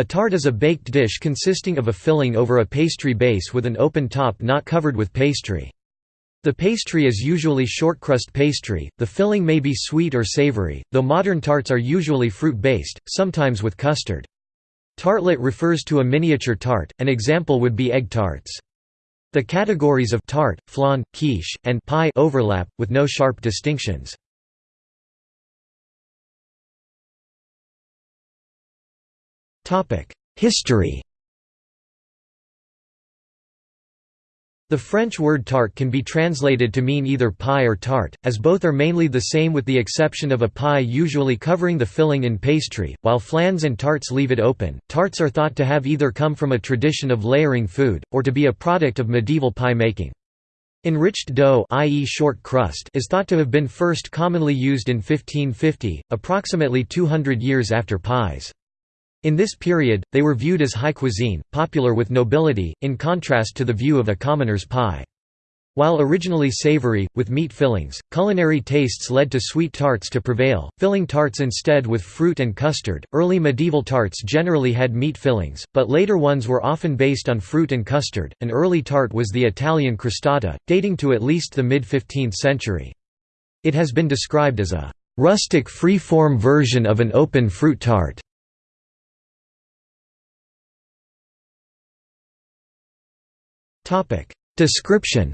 A tart is a baked dish consisting of a filling over a pastry base with an open top not covered with pastry. The pastry is usually shortcrust pastry, the filling may be sweet or savory, though modern tarts are usually fruit-based, sometimes with custard. Tartlet refers to a miniature tart, an example would be egg tarts. The categories of tart, flan, quiche, and pie overlap, with no sharp distinctions. History The French word tart can be translated to mean either pie or tart, as both are mainly the same with the exception of a pie usually covering the filling in pastry, while flans and tarts leave it open. Tarts are thought to have either come from a tradition of layering food, or to be a product of medieval pie making. Enriched dough i.e. short crust is thought to have been first commonly used in 1550, approximately 200 years after pies. In this period, they were viewed as high cuisine, popular with nobility, in contrast to the view of a commoner's pie. While originally savory, with meat fillings, culinary tastes led to sweet tarts to prevail, filling tarts instead with fruit and custard. Early medieval tarts generally had meat fillings, but later ones were often based on fruit and custard. An early tart was the Italian crostata, dating to at least the mid 15th century. It has been described as a rustic free-form version of an open fruit tart. Description.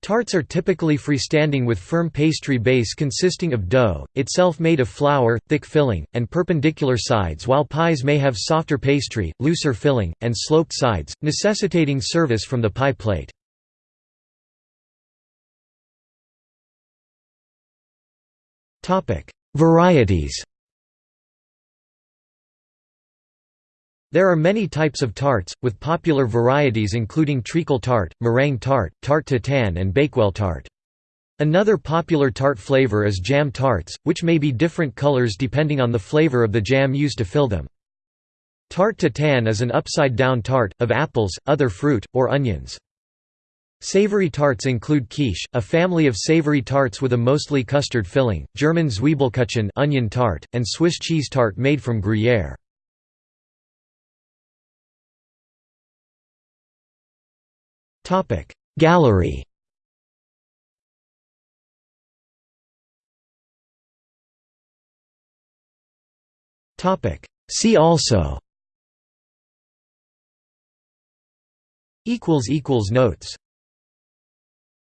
Tarts are typically freestanding with firm pastry base consisting of dough, itself made of flour, thick filling, and perpendicular sides while pies may have softer pastry, looser filling, and sloped sides, necessitating service from the pie plate. Varieties There are many types of tarts, with popular varieties including treacle tart, meringue tart, tarte tatin and bakewell tart. Another popular tart flavor is jam tarts, which may be different colors depending on the flavor of the jam used to fill them. Tarte tatin is an upside-down tart, of apples, other fruit, or onions. Savory tarts include quiche, a family of savory tarts with a mostly custard filling, German Zwiebelkuchen onion tart, and Swiss cheese tart made from Gruyère. Gallery See also Notes